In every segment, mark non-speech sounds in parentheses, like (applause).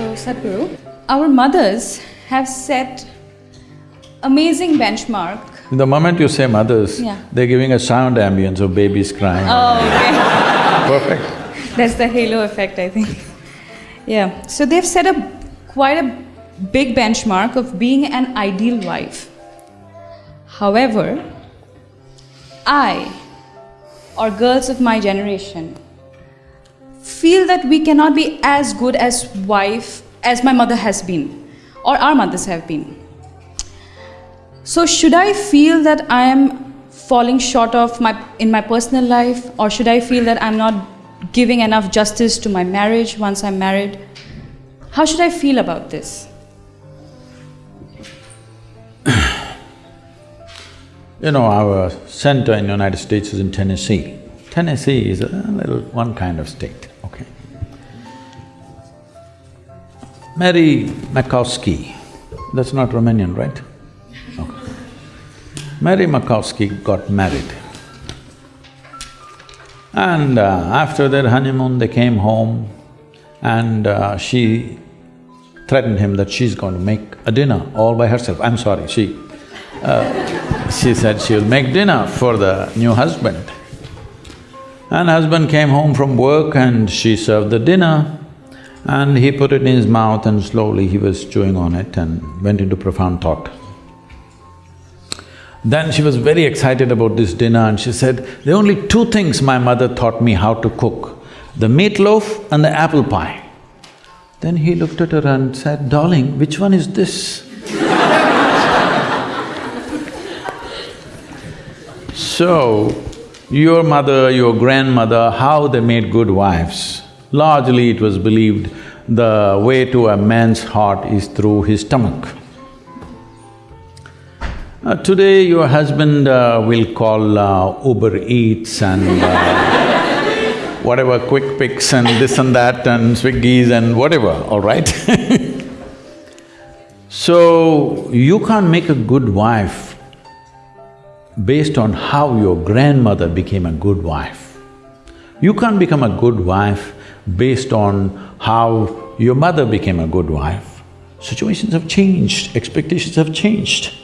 So, Sadhguru, our mothers have set amazing benchmark. The moment you say mothers, Yeah. they're giving a sound ambience of babies crying. Oh, okay. (laughs) Perfect. That's the halo effect, I think. Yeah. So they've set a quite a big benchmark of being an ideal wife. However, I, or girls of my generation, feel that we cannot be as good as wife as my mother has been, or our mothers have been. So should I feel that I am falling short of my in my personal life or should I feel that I'm not giving enough justice to my marriage once I'm married? How should I feel about this? (clears throat) You know, our center in the United States is in Tennessee. Tennessee is a little one kind of state, Mary Makowski, that's not Romanian, right? Okay. Mary Makowski got married. And uh, after their honeymoon, they came home and uh, she threatened him that she's going to make a dinner all by herself. I'm sorry, she… Uh, she said she'll make dinner for the new husband. And husband came home from work and she served the dinner and he put it in his mouth and slowly he was chewing on it and went into profound thought. Then she was very excited about this dinner and she said, there are only two things my mother taught me how to cook, the meatloaf and the apple pie. Then he looked at her and said, darling, which one is this? (laughs) So, your mother, your grandmother, how they made good wives? Largely it was believed the way to a man's heart is through his stomach. Uh, today your husband uh, will call uh, Uber Eats and uh, (laughs) whatever quick picks and this and that and Swiggies and whatever, all right? (laughs) so, you can't make a good wife based on how your grandmother became a good wife. You can't become a good wife based on how your mother became a good wife. Situations have changed, expectations have changed.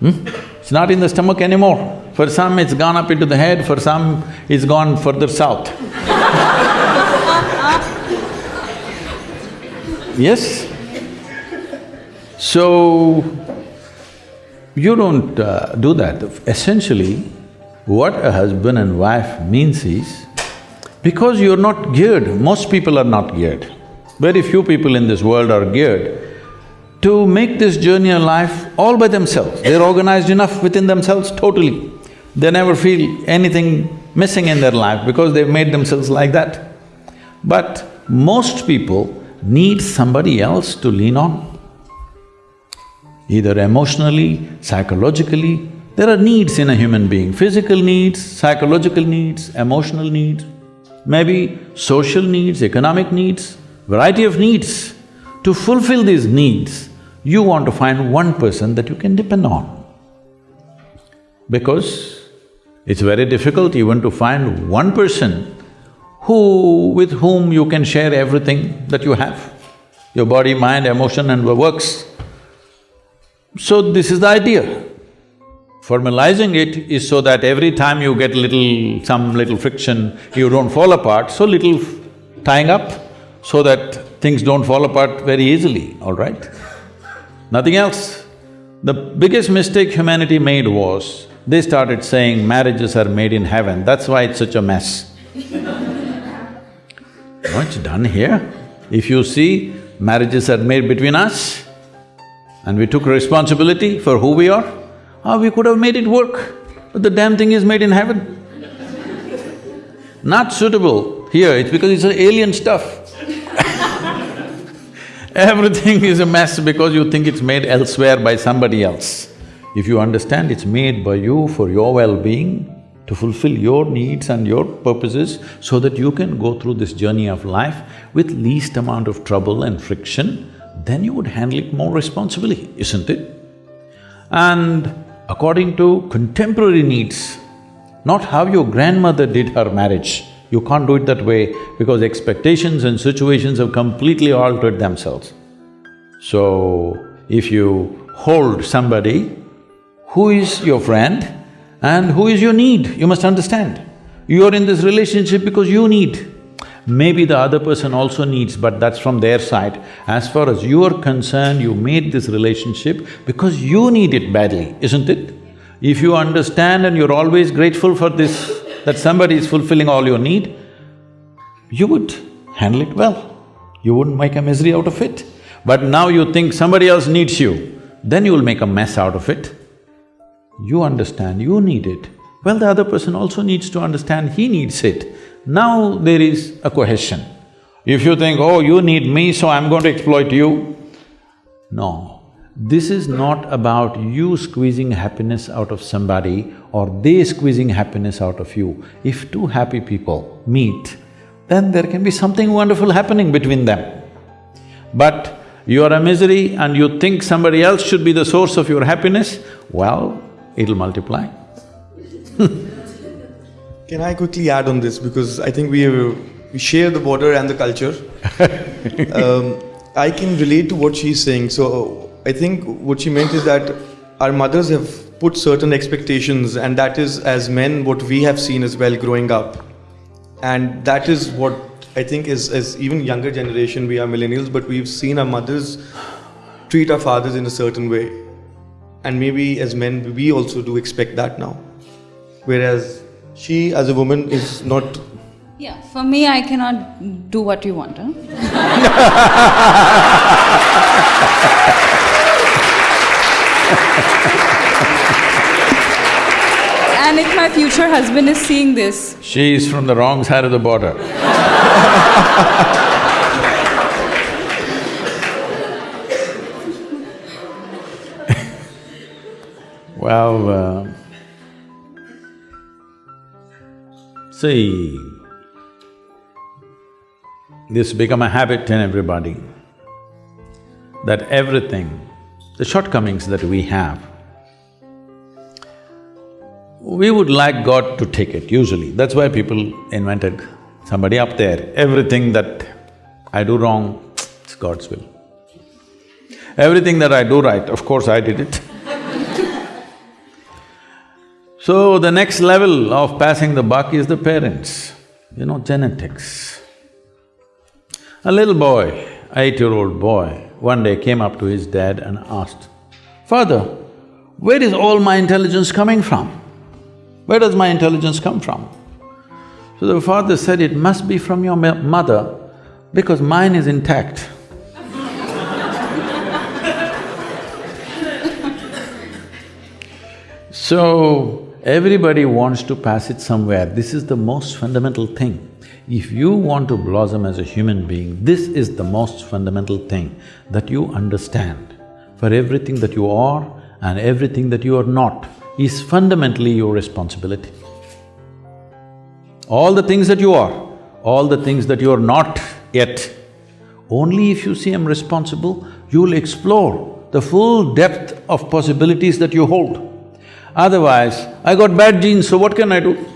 Hmm? It's not in the stomach anymore. For some, it's gone up into the head, for some, it's gone further south. (laughs) yes? So, you don't uh, do that. Essentially, what a husband and wife means is, because you're not geared, most people are not geared. Very few people in this world are geared to make this journey of life all by themselves. They're organized enough within themselves totally. They never feel anything missing in their life because they've made themselves like that. But most people need somebody else to lean on either emotionally, psychologically. There are needs in a human being, physical needs, psychological needs, emotional needs, maybe social needs, economic needs, variety of needs. To fulfill these needs, you want to find one person that you can depend on. Because it's very difficult even to find one person who… with whom you can share everything that you have, your body, mind, emotion and works. So this is the idea. Formalizing it is so that every time you get little… some little friction, you don't fall apart, so little tying up so that things don't fall apart very easily, all right? Nothing else. The biggest mistake humanity made was, they started saying marriages are made in heaven, that's why it's such a mess. (laughs) it's done here. If you see, marriages are made between us, and we took responsibility for who we are, ah, we could have made it work, but the damn thing is made in heaven. Not suitable here, it's because it's alien stuff. (laughs) Everything is a mess because you think it's made elsewhere by somebody else. If you understand it's made by you for your well-being, to fulfill your needs and your purposes so that you can go through this journey of life with least amount of trouble and friction, then you would handle it more responsibly, isn't it? And according to contemporary needs, not how your grandmother did her marriage, You can't do it that way because expectations and situations have completely altered themselves. So, if you hold somebody who is your friend and who is your need, you must understand. You are in this relationship because you need. Maybe the other person also needs, but that's from their side. As far as you are concerned, you made this relationship because you need it badly, isn't it? If you understand and you're always grateful for this, that somebody is fulfilling all your need, you would handle it well. You wouldn't make a misery out of it. But now you think somebody else needs you, then you will make a mess out of it. You understand, you need it. Well, the other person also needs to understand he needs it. Now there is a cohesion. If you think, oh, you need me, so I'm going to exploit you, no. This is not about you squeezing happiness out of somebody or they squeezing happiness out of you. If two happy people meet, then there can be something wonderful happening between them. But you are a misery and you think somebody else should be the source of your happiness, well, it'll multiply. (laughs) Can I quickly add on this because I think we, we share the border and the culture. (laughs) um, I can relate to what she's saying. So I think what she meant is that our mothers have put certain expectations, and that is as men what we have seen as well growing up, and that is what I think is as even younger generation we are millennials, but we've seen our mothers treat our fathers in a certain way, and maybe as men we also do expect that now, whereas she as a woman is not Yeah, for me, I cannot do what you want, huh? (laughs) and if my future husband is seeing this, She is from the wrong side of the border. (laughs) well, uh, see, this become a habit in everybody, that everything, the shortcomings that we have, we would like God to take it, usually. That's why people invented somebody up there. Everything that I do wrong, it's God's will. Everything that I do right, of course I did it. (laughs) so the next level of passing the buck is the parents, you know, genetics. A little boy, eight-year-old boy, one day came up to his dad and asked, Father, where is all my intelligence coming from? Where does my intelligence come from? So the father said, it must be from your mother because mine is intact. (laughs) so, everybody wants to pass it somewhere. This is the most fundamental thing. If you want to blossom as a human being, this is the most fundamental thing that you understand. For everything that you are and everything that you are not, is fundamentally your responsibility. All the things that you are, all the things that you are not yet, only if you see I'm responsible, you'll explore the full depth of possibilities that you hold. Otherwise, I got bad genes, so what can I do?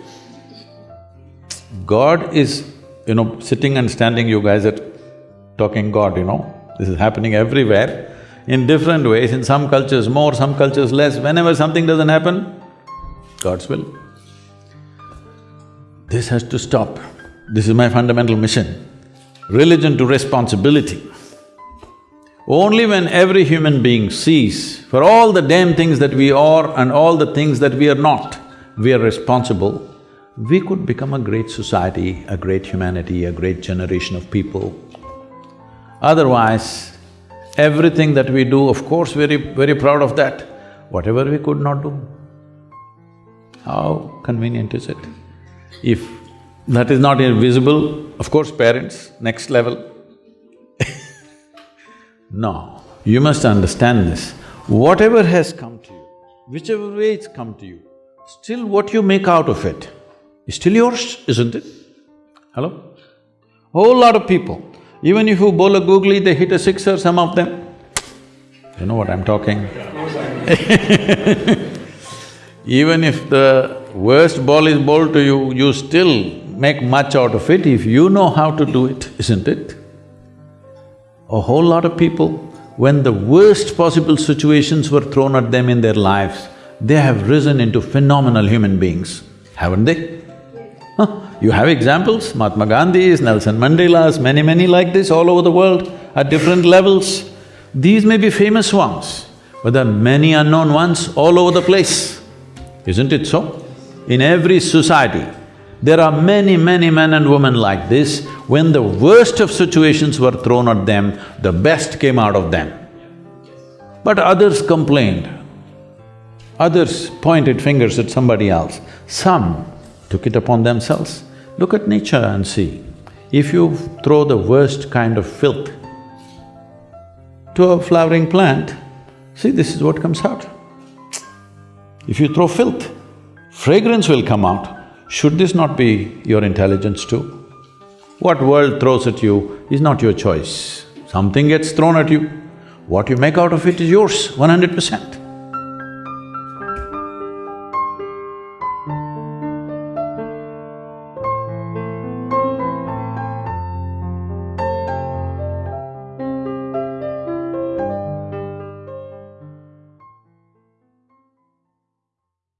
God is, you know, sitting and standing, you guys are talking God, you know, this is happening everywhere in different ways, in some cultures more, some cultures less. Whenever something doesn't happen, God's will. This has to stop. This is my fundamental mission. Religion to responsibility. Only when every human being sees for all the damn things that we are and all the things that we are not, we are responsible, we could become a great society, a great humanity, a great generation of people. Otherwise, Everything that we do, of course, very, very proud of that. Whatever we could not do, how convenient is it? If that is not invisible, of course, parents, next level. No, you must understand this. Whatever has come to you, whichever way it's come to you, still what you make out of it is still yours, isn't it? Hello? Whole lot of people, even if you bowl a googly, they hit a sixer, some of them. You know what I'm talking? (laughs) Even if the worst ball is bowled to you, you still make much out of it if you know how to do it, isn't it? A whole lot of people, when the worst possible situations were thrown at them in their lives, they have risen into phenomenal human beings, haven't they? Huh? You have examples, Mahatma Gandhi's, Nelson Mandela's, many, many like this all over the world at different levels. These may be famous ones, but there are many unknown ones all over the place. Isn't it so? In every society, there are many, many men and women like this. When the worst of situations were thrown at them, the best came out of them. But others complained, others pointed fingers at somebody else. Some took it upon themselves. Look at nature and see. If you throw the worst kind of filth to a flowering plant, see this is what comes out. If you throw filth, fragrance will come out. Should this not be your intelligence too? What world throws at you is not your choice. Something gets thrown at you. What you make out of it is yours, one hundred percent.